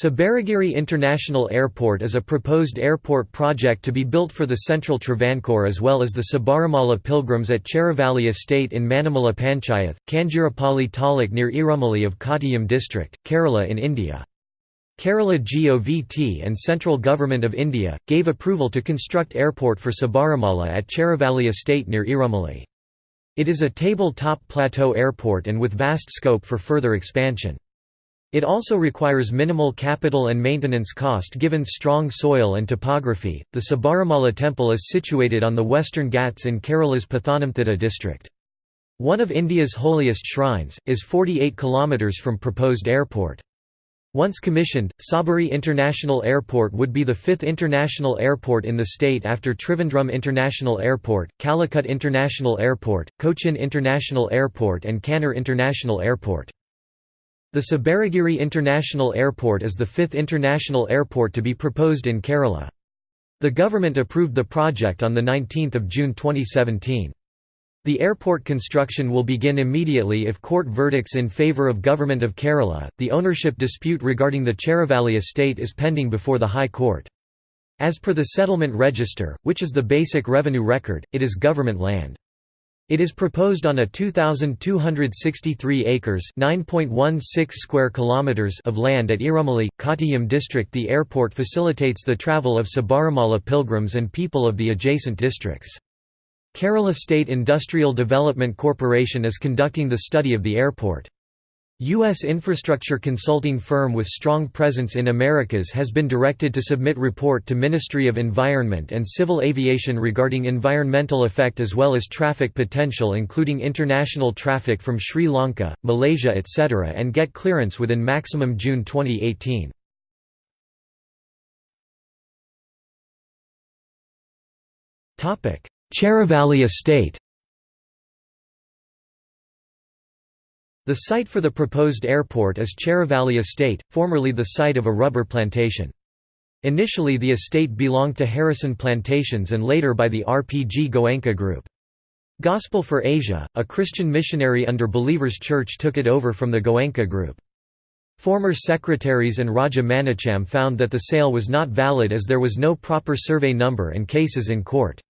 Sabarigiri International Airport is a proposed airport project to be built for the central Travancore as well as the Sabarimala pilgrims at Cheravalli Estate in Manamala Panchayath, Kanjirapalli Taluk near Irumali of Kottayam district, Kerala in India. Kerala GOVT and Central Government of India, gave approval to construct airport for Sabarimala at Cheravalli Estate near Irumali. It is a table-top plateau airport and with vast scope for further expansion. It also requires minimal capital and maintenance cost given strong soil and topography. The Sabarimala temple is situated on the western Ghats in Kerala's Pathanamthitta district. One of India's holiest shrines, is 48 km from proposed airport. Once commissioned, Sabari International Airport would be the fifth international airport in the state after Trivandrum International Airport, Calicut International Airport, Cochin International Airport and Kannur International Airport. The Sabarigiri International Airport is the fifth international airport to be proposed in Kerala. The government approved the project on 19 June 2017. The airport construction will begin immediately if court verdicts in favour of Government of Kerala. The ownership dispute regarding the Cheravalli estate is pending before the High Court. As per the settlement register, which is the basic revenue record, it is government land. It is proposed on a 2263 acres, 9.16 square kilometers of land at Irumali, Kottayam district. The airport facilitates the travel of Sabarimala pilgrims and people of the adjacent districts. Kerala State Industrial Development Corporation is conducting the study of the airport. U.S. infrastructure consulting firm with strong presence in Americas has been directed to submit report to Ministry of Environment and Civil Aviation regarding environmental effect as well as traffic potential including international traffic from Sri Lanka, Malaysia etc. and get clearance within maximum June 2018. Cheravalli Estate The site for the proposed airport is Cheravalli Estate, formerly the site of a rubber plantation. Initially the estate belonged to Harrison Plantations and later by the RPG Goenka Group. Gospel for Asia, a Christian missionary under Believers Church took it over from the Goenka Group. Former secretaries and Raja Manickam found that the sale was not valid as there was no proper survey number and cases in court.